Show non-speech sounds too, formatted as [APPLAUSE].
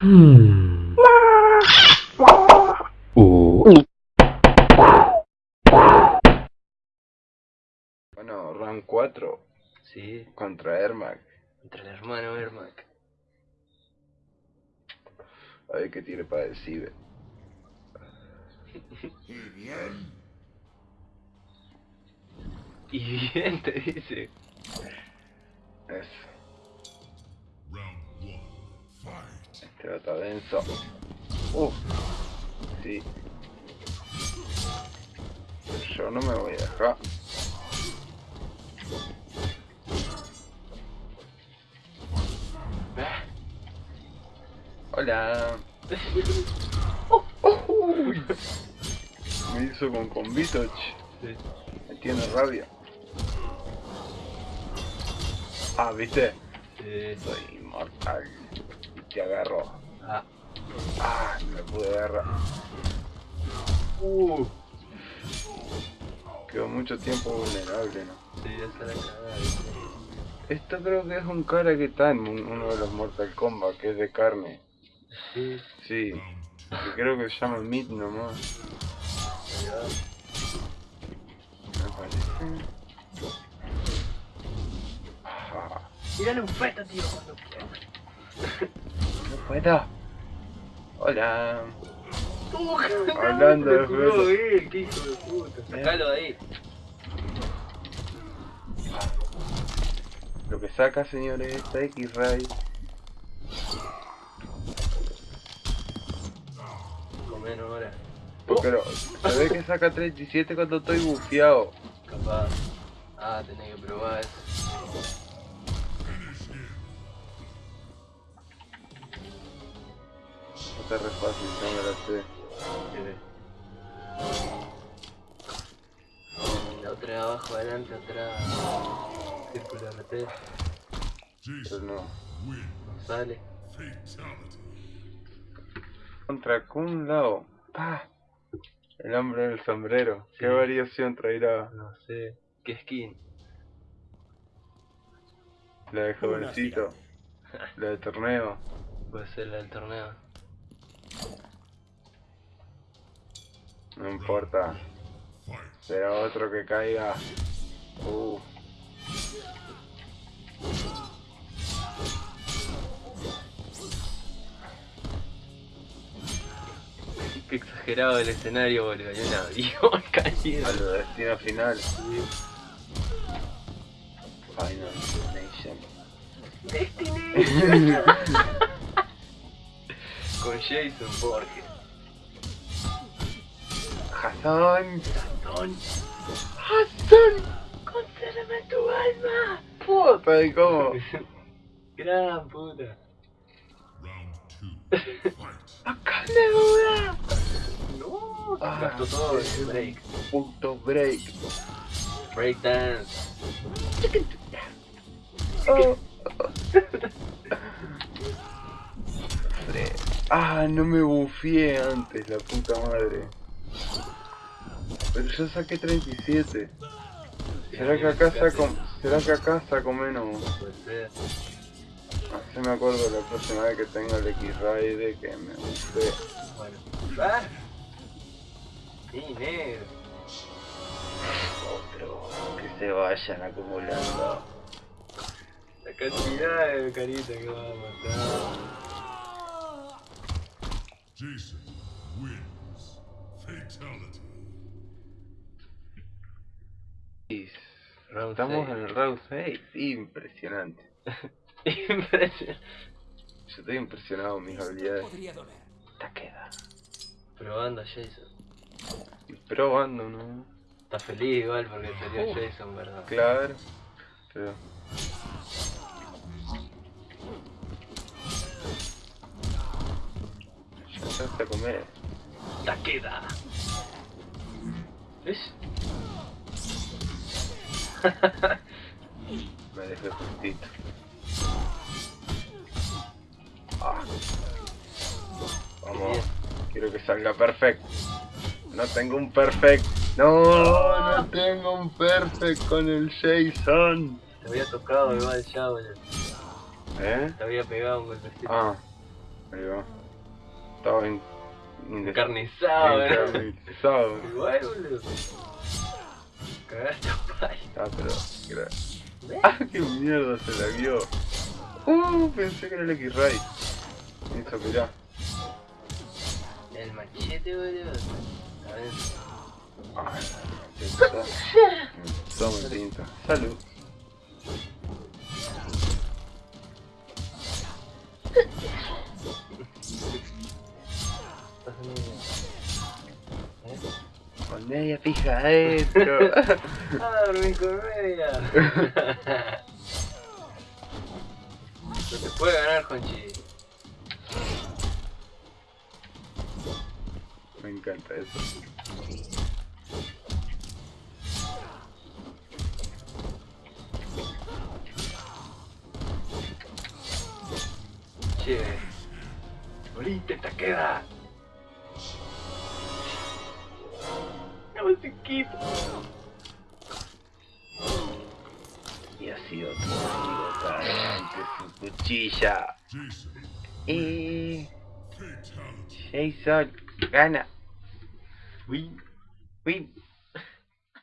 Hmm. Uh. Bueno, round 4 Sí, contra Ermac. contra el hermano Ermac. A ver qué tiene para decir. Y [LAUGHS] bien, Y bien te dice. Eso. Este estar denso. Uf. Sí. Yo no me voy a dejar. Hola. Oh, oh, uy. Me hizo con combito. Sí. Me tiene rabia. Ah, ¿viste? Sí. Soy inmortal. Te agarro. Ah. Ah, no me pude agarrar. Uh. Quedó mucho tiempo vulnerable, ¿no? Sí, esa la cagada. Esto creo que es un cara que está en un- uno de los Mortal Kombat, que es de carne. Sí, Sí, que creo que se llama Meat nomás. Me parece. Tírale un feto, tío, cuando [LAUGHS] no puedo. Hola. Hablando de él, qué hijo de puta. Sacalo de ahí. Lo que saca, señores, esta X-Ray. Comen ahora. Pero se ve que saca 37 cuando estoy bufiado. Capaz. Ah, tenés que probar eso. Está re fácil, no me la sé. La otra de abajo, adelante, atrás. Círculo RT. Pero Jason no. sale. Contra Kun Lao. Ah, el hombre del sombrero. ¿Qué Sí. variación traerá? No sé. ¿Qué skin? La de jovencito. La de torneo. Puede ser la del torneo. No importa. Será otro que caiga. Uh. Qué exagerado el escenario, boludo. Hay un avión caído. A lo destino final. Final Destination. [LAUGHS] Con Jason Borges. Hassan. Don. Hassan. ¡Concédeme tu alma! Puta, ¿y cómo? [LAUGHS] Gran puta. [LAUGHS] Acá le duda. No, Ah, gastó todo el break. Punto break. Break dance. Oh. [LAUGHS] Ah, no me bufié antes, la puta madre. Pero yo saqué 37. ¿Será que acá saco, será que acá saco menos? Así me acuerdo la próxima vez que tenga el X-Ray de que me. Bueno. ¡Ah! Sí, negro. Otro. Que se vayan acumulando. La cantidad de carita que va a matar. Jason wins. Fatality. Round Estamos en el round 6. Impresionante. [LAUGHS] Impresionante. Yo estoy impresionado con mis habilidades. Doler. Taqueda. Probando a Jason. Probando, ¿no? Está feliz igual porque salió Jason, ¿verdad? Claro. Pero... Ya a comer. Taqueda. ¿Ves? [LAUGHS] Me dejé justito. Ah. Vamos. Quiero que salga perfecto. No tengo un perfect. No, no tengo un perfect con el Jason. Te había tocado igual ya, boludo. ¿Eh? Te había pegado un golpecito. Ah. Ahí va. Estaba en... en- Encarnizado, encarnizado. [LAUGHS] Igual, boludo. Ah, pero... ¡Ah, qué mierda se la vio! Uh, pensé que era el X-Ray. Eso, mirá. El machete, boludo. A ver. Ay, tinta. Toma tinta. Salud. [LAUGHS] Con media fija adentro. Ah, con media. No te puede ganar, Conchi. Me encanta eso. Che. Moriste, te queda. No, musiquito. Y así otro amigo caliente su cuchilla. Jason, Y fatality. Jason gana. Uy. Uy,